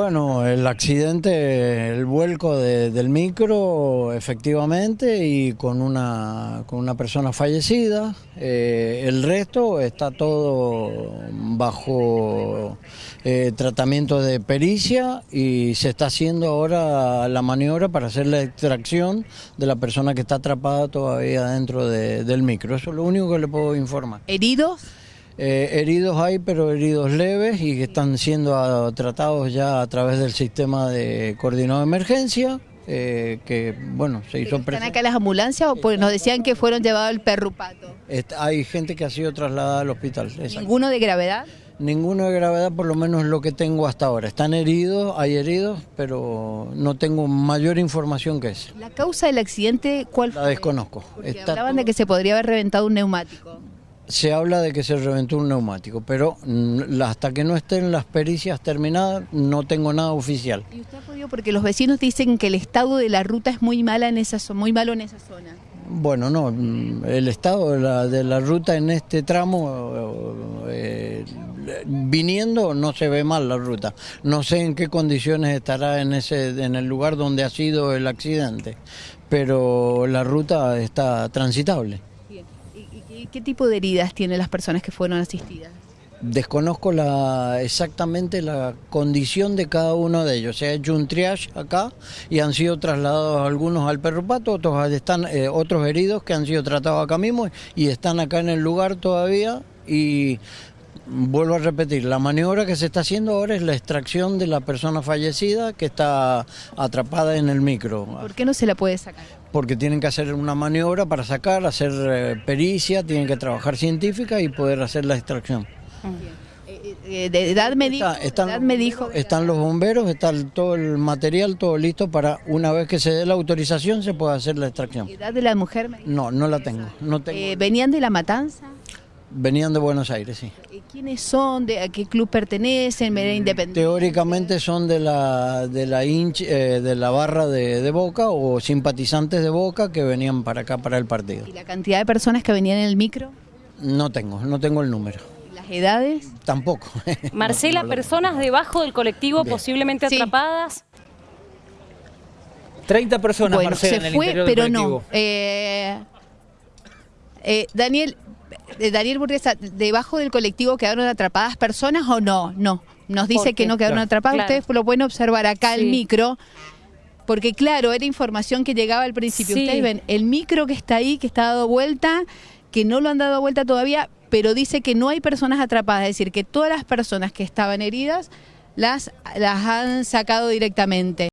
Bueno, el accidente, el vuelco de- del micro, efectivamente, y con una, con una persona fallecida. Eh, el resto está todo bajo eh, tratamiento de pericia y se está haciendo ahora la maniobra para hacer la extracción de la persona que está atrapada todavía dentro de- del micro. Eso es lo único que le puedo informar. ¿Heridos? Eh, heridos hay, pero heridos leves y que están siendo ah, tratados ya a través del sistema de coordinado de emergencia, eh, que bueno, se hizo ¿Están acá las ambulancias o porque nos decían que fueron llevados al perrupato? Hay gente que ha sido trasladada al hospital. exacto. ¿Ninguno de gravedad? Ninguno de gravedad, por lo menos lo que tengo hasta ahora. Están heridos, hay heridos, pero no tengo mayor información que esa. ¿La causa del accidente cuál La fue? desconozco. Porque Está hablaban de que se podría haber reventado un neumático. Se habla de que se reventó un neumático, pero hasta que no estén las pericias terminadas no tengo nada oficial. ¿Y usted ha podido? Porque los vecinos dicen que el estado de la ruta es muy mala en esa muy malo en esa zona. Bueno, no, mm, el estado de la, de la ruta en este tramo, eh, viniendo no se ve mal la ruta. No sé en qué condiciones estará en, ese, en el lugar donde ha sido el accidente, pero la ruta está transitable. Bien. ¿Y, y- y qué tipo de heridas tienen las personas que fueron asistidas? Desconozco la, exactamente la condición de cada uno de ellos. Se ha hecho un triage acá y han sido trasladados algunos al perrupato, otros están eh, otros heridos que han sido tratados acá mismo y están acá en el lugar todavía. Y vuelvo a repetir, la maniobra que se está haciendo ahora es la extracción de la persona fallecida que está atrapada en el micro. ¿Por qué no se la puede sacar? Porque tienen que hacer una maniobra para sacar, hacer eh, pericia, tienen que trabajar científica y poder hacer la extracción. Eh, eh, de edad me dijo, Está- están, edad me dijo están los bomberos, está el- todo el material, todo listo para una vez que se dé la autorización se pueda hacer la extracción. edad de la mujer. me dijo. No, no la tengo. No tengo. Eh, ¿Venían de La Matanza? Venían de Buenos Aires, sí. ¿Quiénes son? ¿De, ¿A qué club pertenecen? ¿Era independiente? Teóricamente son de la de la hinch- eh, de la barra de, de Boca o simpatizantes de Boca que venían para acá para el partido. ¿Y la cantidad de personas que venían en el micro? No tengo, no tengo el número. ¿Y ¿Las edades? Tampoco. Marcela, No, no lo- personas debajo del colectivo Bien. posiblemente Sí. atrapadas. 30 personas, bueno, Marcela, en se el fue, interior del pero no. Eh, eh, Daniel, Daniel Burguesa, ¿debajo del colectivo quedaron atrapadas personas o no? No, nos dice ¿Por que no quedaron Claro. atrapadas. Claro. Ustedes lo pueden observar acá el micro. Porque claro, era información que llegaba al principio. Sí. Ustedes ven el micro que está ahí, que está dado vuelta, que no lo han dado vuelta todavía, pero dice que no hay personas atrapadas, es decir, que todas las personas que estaban heridas las, las han sacado directamente.